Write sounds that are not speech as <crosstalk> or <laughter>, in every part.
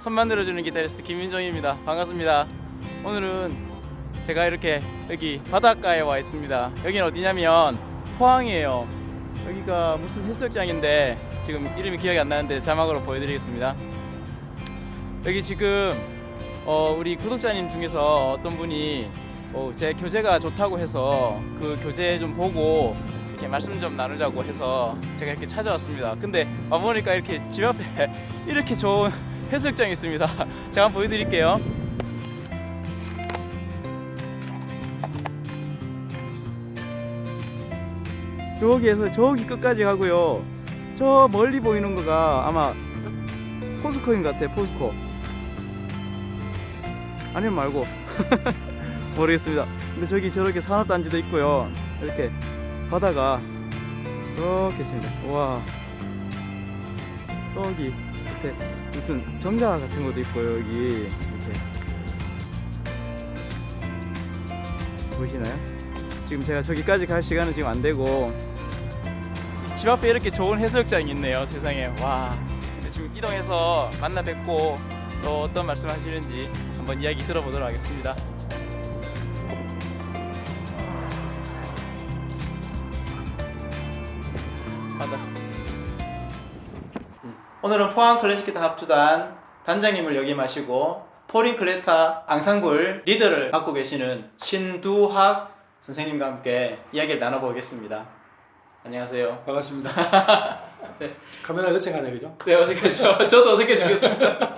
손 만들어주는 기타리스트 김민정입니다. 반갑습니다. 오늘은 제가 이렇게 여기 바닷가에 와 있습니다. 여기는 어디냐면 포항이에요. 여기가 무슨 해수욕장인데 지금 이름이 기억이 안 나는데 자막으로 보여드리겠습니다. 여기 지금 어, 우리 구독자님 중에서 어떤 분이 어, 제 교재가 좋다고 해서 그 교재 좀 보고 이렇게 말씀 좀 나누자고 해서 제가 이렇게 찾아왔습니다. 근데 와보니까 이렇게 집 앞에 <laughs> 이렇게 좋은 해수욕장이 있습니다. <laughs> 제가 한번 보여드릴게요. 저기에서 저기 끝까지 가고요. 저 멀리 보이는 거가 아마 포스코인 것 같아, 포스코. 아니면 말고. <laughs> 모르겠습니다. 근데 저기 저렇게 산업단지도 있고요. 이렇게 바다가 이렇게 있습니다. 와. 저기 밑에 무슨 정자 같은 것도 있고요. 여기 이렇게 보이시나요? 지금 제가 저기까지 갈 시간은 지금 안 되고 이집 앞에 이렇게 좋은 해수욕장이 있네요. 세상에 와. 지금 이동해서 만나 뵙고 또 어떤 말씀 하시는지 한번 이야기 들어보도록 하겠습니다. 바다. 오늘은 포항 클래식 기타 합주단 단장님을 역임하시고 포린 클레타 앙상블 리더를 맡고 계시는 신두학 선생님과 함께 이야기를 나눠보겠습니다. 안녕하세요. 반갑습니다. <laughs> 네. 카메라 어색하네 그죠? 네, 어색하죠. <laughs> 저도 어색해 죽겠습니다.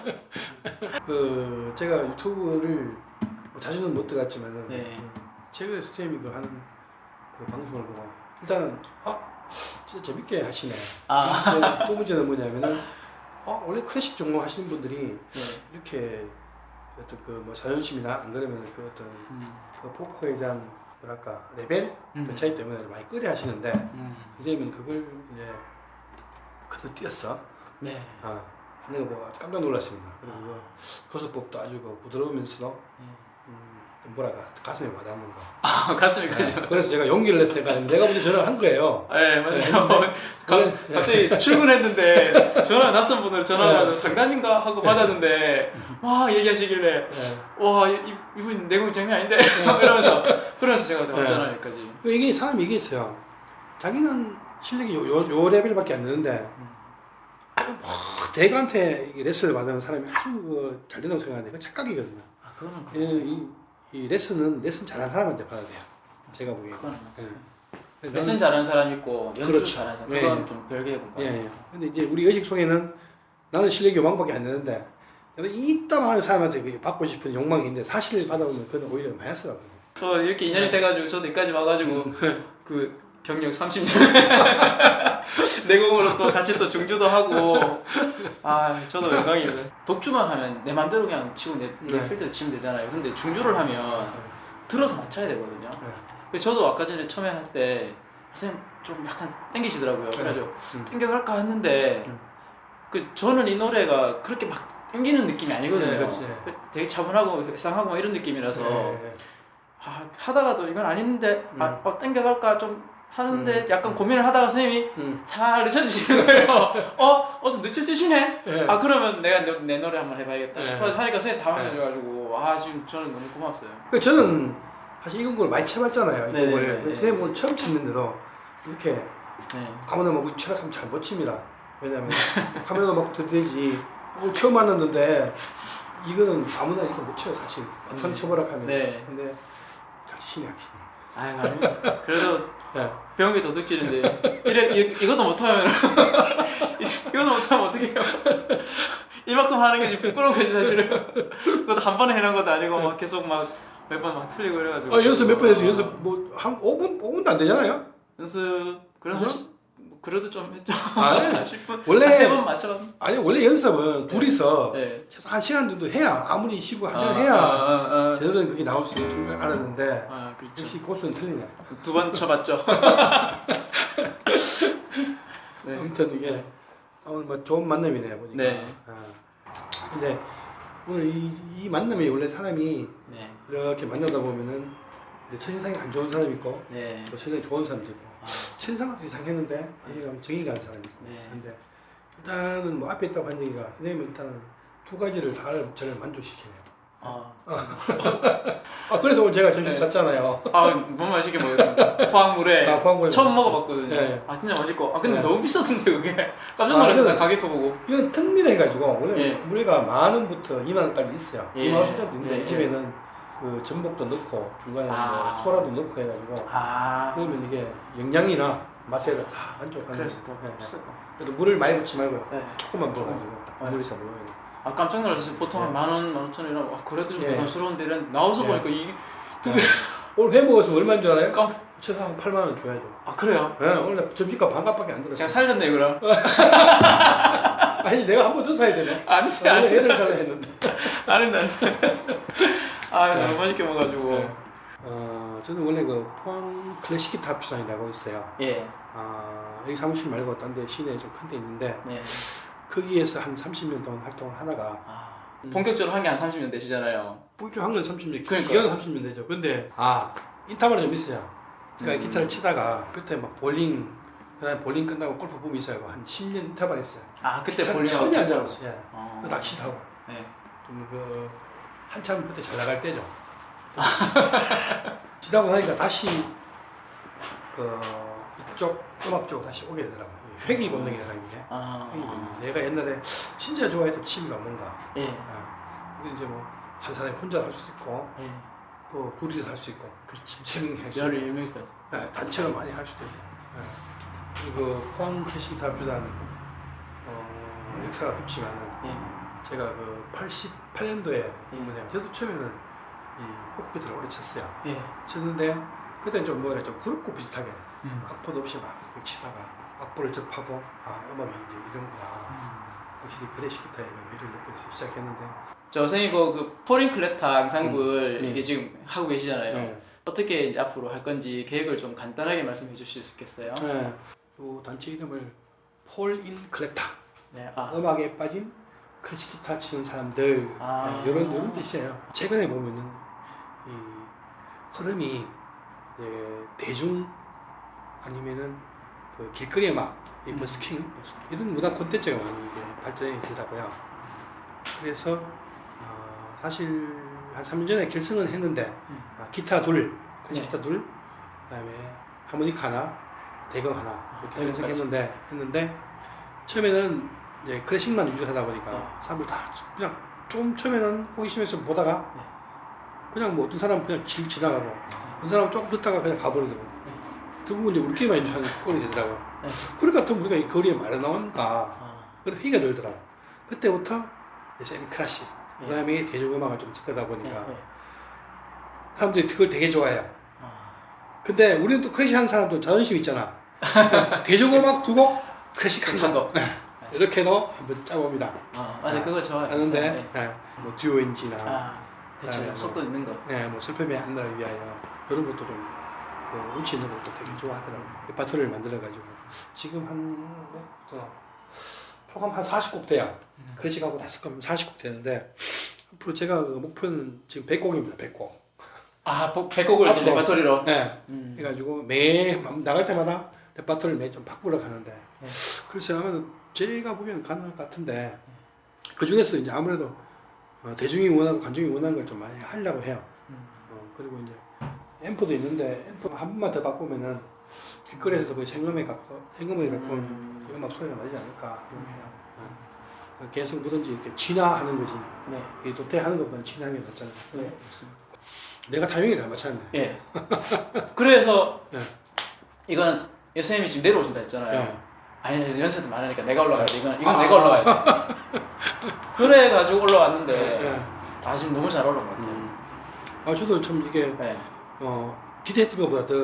<laughs> 그 제가 유튜브를 뭐 자주는 못 들어갔지만은 네. 그 최근에 선생님이 그 하는 그 방송을 보고 일단 아 진짜 재밌게 하시네. 아, 또, 또 문제는 뭐냐면은 어 원래 클래식 전공 하시는 분들이 네. 이렇게 어떤 그뭐 자존심이나 안 그러면 그 어떤 음, 그 포커에 대한 뭐랄까 레벨 음. 그 차이 때문에 많이 끌려 하시는데 음, 선생님은 그걸 이제 건너뛰었어. 네. 아, 하는 거 보고 깜짝 놀랐습니다. 그리고 그 교수법도 아주 그 부드러우면서도 네. 음, 뭐랄까 가슴에 와닿는 거. 아, <laughs> 가슴이 가죠. 그래서 제가 용기를 냈을 때가 내가 먼저 전화를 한 거예요. 네, 맞아요. <laughs> 갑, 네. 갑자기 출근했는데 <laughs> 전화 낯선 분으로 전화가 와서 네. 상담인가 하고 받았는데 와 얘기하시길래 네. 와 이, 이- 내공이 장난 아닌데 이러면서 그러면서 제가 왔잖아요 여기까지. 그 이게 사람이 이게 있어요. 자기는 실력이 요, 요, 요 레벨밖에 안 되는데 아주 뭐 대가한테 이 레슨을 받으면 사람이 아주 그 잘 된다고 생각하는데 그건 착각이거든요. 아 그거는 그- 이, 이, 이 레슨은 레슨 잘하는 사람한테 받아야 돼요. 제가 보기에. 그거는 예. 레슨 잘하는 사람 있고 연주 그렇죠. 잘하는 사람 예, 그건 예. 좀 별개의 공간. 예, 예. 근데 이제 우리 의식 속에는 나는 실력이 요만밖에 안 되는데 이따만 하는 사람한테 그 받고 싶은 욕망이 있는데 사실 받아보면 그건 오히려 마이너스라고. 저 이렇게 인연이 네. 돼가지고 저도 여기까지 와가지고 음. <laughs> 그 경력 30년 <laughs> 내공으로 또 같이 또 중주도 하고 아 저도 영광입니다 독주만 하면 내 맘대로 그냥 치고 내, 내 네. 필대로 치면 되잖아요 근데 중주를 하면 들어서 맞춰야 되거든요 네. 저도 아까 전에 처음에 할 때 선생님 좀 약간 땡기시더라고요 네. 그래가지고 음. 땡겨갈까 했는데 음. 그 저는 이 노래가 그렇게 막 땡기는 느낌이 아니거든요 네, 그렇지. 되게 차분하고 회상하고 막 이런 느낌이라서 예, 아, 하다가도 이건 아닌데 아, 음. 어, 땡겨갈까 좀 하는데 음. 약간 고민을 하다가 선생님이 음. 잘 늦춰주시는 거예요 <laughs> 어? 어서 늦춰주시네? 예. 아 그러면 내가 내, 내 노래 한번 해봐야겠다 네. 싶어서 하니까 선생님 다 맞춰줘가지고 아 지금 저는 너무 고마웠어요 그 저는 사실 이건 걸 많이 쳐봤잖아요. 네, 이걸 네, 네, 네. 선생님 오늘 처음 치는데도 이렇게 네. 아무나 뭐 철학하면 잘 못 칩니다. 왜냐면 <laughs> 카메라도 막 오늘 처음 만났는데 이거는 아무나 이렇게 못 쳐요 사실 막상 쳐보라 하면. 네. 근데 잘 치시네 확실히. 아유 아니 그래도 예. 배운 게 도둑질인데. 이래 이, 이것도 못하면 <laughs> 이것도 못하면 어떡해요? 이만큼 하는 게 지금 부끄러운 거지 사실은. 그것도 한 번에 해놓은 것도 아니고 막 계속 막 몇 번 막 틀리고 이래가지고. 아 연습 몇 번 해서 연습 뭐 한 5분 5분도 안 되잖아요. 연습 그래도 그래도 좀 했죠 아, <laughs> 네. 10분 원래- 세번 맞춰 아니 원래 연습은 둘이서 네. 최소 한 시간 정도 해야 아무리 쉬고 한 시간 아, 해야 아, 아, 아. 제대로 된 그게 나올 수 있는 줄 알았는데 아, 그렇죠. 역시 고수는 틀리네. 두 번 쳐봤죠. <laughs> 네. 아무튼 이게 오늘 뭐 좋은 만남이네요 보니까. 네. 아. 근데 오늘 이, 이 만남이 원래 사람이 네. 이렇게 만나다 보면은 첫인상이 안 좋은 사람이 있고 네. 또 첫인상이 좋은 사람도 있고 아, 첫인상은 이상했는데 가면 정이 가는 사람이 있고 네. 근데 일단은 뭐 앞에 있다고 한 얘기가 선생님은 일단은 두 가지를 다 저를 만족시키네요. 아, 아 그래서 오늘 제가 점심 네. 샀잖아요. 아 너무 맛있게 먹었습니다. 포항물에 아, 포항물에 처음. 먹어봤거든요. 네. 아 진짜 맛있고. 아 근데 네. 너무 비싸던데 그게 깜짝 아, 놀랐어요. 이거는- 가격표 보고. 이건 특미래 해가지고 원래 예. 우리가 만 원부터 2만 원까지 있어요. 예. 2만 원 숫자도 있는데 예, 이 집에는 그 전복도 넣고 중간에 아. 뭐 소라도 넣고 해가지고 아 그러면 이게 영양이나 맛에 다 만족하는. 그래서 예. 비싸고. 그래도 물을 많이 붓지 말고 네. 조금만 부어가지고 네. 물이 잘 먹어야 돼. 아 깜짝 놀랐어요. 보통 예. 한만 원, 만 오천 원이라 와 그래도 좀 예. 부담스러운데 이런 나와서 예. 보니까 이게 오늘 회 먹었으면 얼마인 줄 알아요? 깜. 최소 한 8만 원 줘야죠. 아 그래요? 예, 오늘 점심값 반값밖에 안 제가 들었어요. 살렸네 그럼. <laughs> 아니 내가 한 번 더 사야 되네. 아니 애를 사려 했는데. 아닌데 아닌데. 아 너무 맛있게 먹어가지고. 네. 어, 저는 원래 그 포항 클래식 기타 합주장이라고 있어요. 예. 아, 여기 사무실 말고 딴 데 시내에 좀 큰 데 있는데 네. 거기에서 한 30년 동안 활동을 하다가 아, 본격적으로 한 게 한 30년 되시잖아요. 뿔줄 한건 30년, 그러니까요. 기간은 30년 되죠. 근데 아 인터벌이 좀 있어요. 제가 음. 기타를 치다가 그때 막 볼링 그다음에 볼링 끝나고 골프 붐이 있어요. 한 10년 인터벌 했어요. 아 그때 참 볼링 처음이 안 잡았어요. 예. 어. 낚시도 하고 네. 좀그 한참 그때 잘 나갈 때죠. <laughs> 지나고 나니까 다시 그 이쪽 음악 쪽으로 다시 오게 되더라고요. 이 회귀 본능이라는 게. 아. 회귀 본능. 내가 옛날에 진짜 좋아했던 취미가 뭔가. 예. 아, 이제 뭐 한 사람이 혼자 할 수도 있고 예. 또 둘이서 할 수 있고 그렇지. 재밌게 할수 있고 열을 유명했어. 네, 단체로 많이 할 수도 있고 네. 그리고 포항 클래식 기타주단 어, 역사가 깊지만은 예. 제가 그 88년도에 뭐냐 저도 처음에는 이 포크 기타를 오래 쳤어요 예. 쳤는데 그때는 좀 뭐라 좀 그룹곡 비슷하게 음. 악보도 없이 막 치다가 악보를 접하고 아 음악이 이제 이런구나 음. 확실히 클래식 기타의 미를 느껴서 시작했는데 저 선생님 그, 그 포린 클레타 앙상블 음. 이게 지금 하고 계시잖아요. 네. 어떻게 이제 앞으로 할 건지 계획을 좀 간단하게 말씀해 주실 수 있겠어요? 네. 이 단체 이름을 폴인 클레타 네. 아. 음악에 빠진 클래식 기타 치는 사람들 아. 네, 이런 이런 뜻이에요. 최근에 보면은 이 흐름이 이제 대중 아니면은 그 길거리 음악, 이 음. 버스킹 이런 문화 콘텐츠가 많이 이제 발전이 되더라고요. 그래서 어, 사실 한 3년 전에 결승은 했는데 음. 아, 기타 둘, 클래식 네. 기타 둘, 그다음에 하모니카 하나, 대금 하나 이렇게 대금까지. 결승했는데 했는데 처음에는 이제 클래식만 위주로 하다 보니까 네. 사람들 다 그냥 좀 처음에는 호기심에서 보다가 네. 그냥 뭐 어떤 사람은 그냥 길 지나가고 어떤 사람은 조금 듣다가 그냥 가버리더라고. 결국은 이제 우리끼리만 연주하는 꼴이 되더라고. 네. 그러니까 더 우리가 이 거리에 말이 나온가 아. 그런 회의가 들더라고. 그때부터 이제 클래식, 네. 그다음에 대중음악을 좀 접하다 네. 보니까 네. 사람들이 그걸 되게 좋아해요. 아. 근데 우리는 또 클래식 하는 사람도 자존심 있잖아. <laughs> 대중음악 두 곡, 클래식 한한 곡. 이렇게도 한번 짜봅니다. 아, 맞아 아, 그거 좋아요. 하는데, 네. 네. 뭐 듀오인지나, 아, 그렇죠. 네, 뭐. 속도 있는 거. 네, 뭐 슬픔의 한날을 위하여 이런 것도 좀 그, 운치 있는 것도 되게 좋아하더라고요. 레파토리를 만들어가지고 지금 한 몇, 어, 표감 한 40곡 돼요. 음. 클래식하고 다섯 곡 40곡 되는데 앞으로 제가 그 목표는 지금 100곡입니다. 100곡. 아, 복- 백곡을 이렇게 앞으로. 레파토리로. 네. 음. 해가지고 매 나갈 때마다 레파토리를 매좀 바꾸러 가는데 네. 글쎄 하면 제가 보기에는 가능할 것 같은데 그 중에서 이제 아무래도 어, 대중이 원하고 관중이 원하는 걸 좀 많이 하려고 해요. 음. 어, 그리고 이제 앰프도 있는데 앰프 한 번만 더 바꾸면은 길거리에서도 거의 생음에 가까 생음에 가까운 음. 음악 소리가 나지 않을까 이렇게 해요. 어. 계속 뭐든지 이렇게 진화하는 거지. 네. 이 도태하는 것보다는 진화하는 게 낫잖아요. 네, 맞습니다. 내가 타이밍이 잘 맞췄네. 예. 그래서 <laughs> 네. 이건 선생님이 지금 내려오신다 했잖아요. 네. 아니 연세도 많으니까 내가 올라가야 돼. 이건 이건 아. 내가 올라가야 돼. <laughs> 그래가지고 올라왔는데 네. 아 지금 너무 잘 올라온 것 같아요. 음. 아 저도 참 이게 네. 어, 기대했던 것보다 더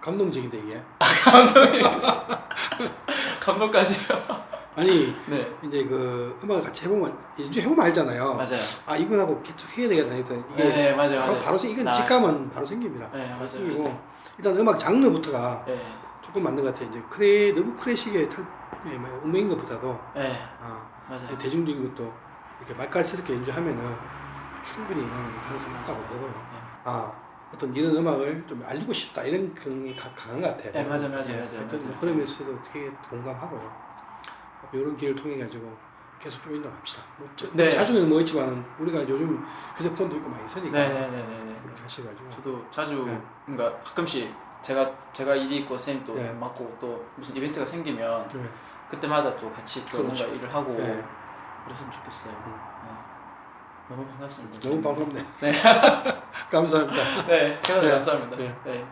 감동적인데 이게 감동이 <laughs> 감동까지요. 아니 네. 이제 그 음악을 같이 해보면 연주 해보면 알잖아요. 맞아요. 아 이분하고 계속 해야 되겠다 이게 네 맞아요. 바로 맞아요. 바로 이건 나- 직감은 바로 생깁니다. 네 맞아요. 생기고 맞아요. 일단 음악 장르부터가 네. 조금 맞는 것 같아요. 이제 크레 너무 클래식의 털 예, 뭐 음악인 것보다도 네 아, 맞아요. 대중적인 것도 이렇게 말깔스럽게 연주하면은 충분히 가능성이 있다고 보고요. 네. 아 어떤 이런 음악을 좀 알리고 싶다 이런 경이 가- 강한 것 같아요. 네, 맞아요, 맞아요, 예, 맞아요, 하여튼 맞아요. 그러면서도 되게 공감하고요. 이런 길을 통해 가지고 계속 조인다 합시다. 뭐 저- 네. 자주는 뭐 있지만 우리가 요즘 휴대폰도 있고 많이 쓰니까 네네네네. 그렇게 하셔가지고 저도 자주 네. 그러니까 가끔씩 제가 제가 일이 있고 선생님 또 네. 맡고 또 무슨 이벤트가 생기면 네. 그때마다 또 같이 또 그렇죠. 뭔가 일을 하고 네. 그랬으면 좋겠어요. 음. 네. 너무 반갑습니다. 너무 반갑네. 네. <laughs> 감사합니다. 네, 제가 더 네. 감사합니다. 네. 네.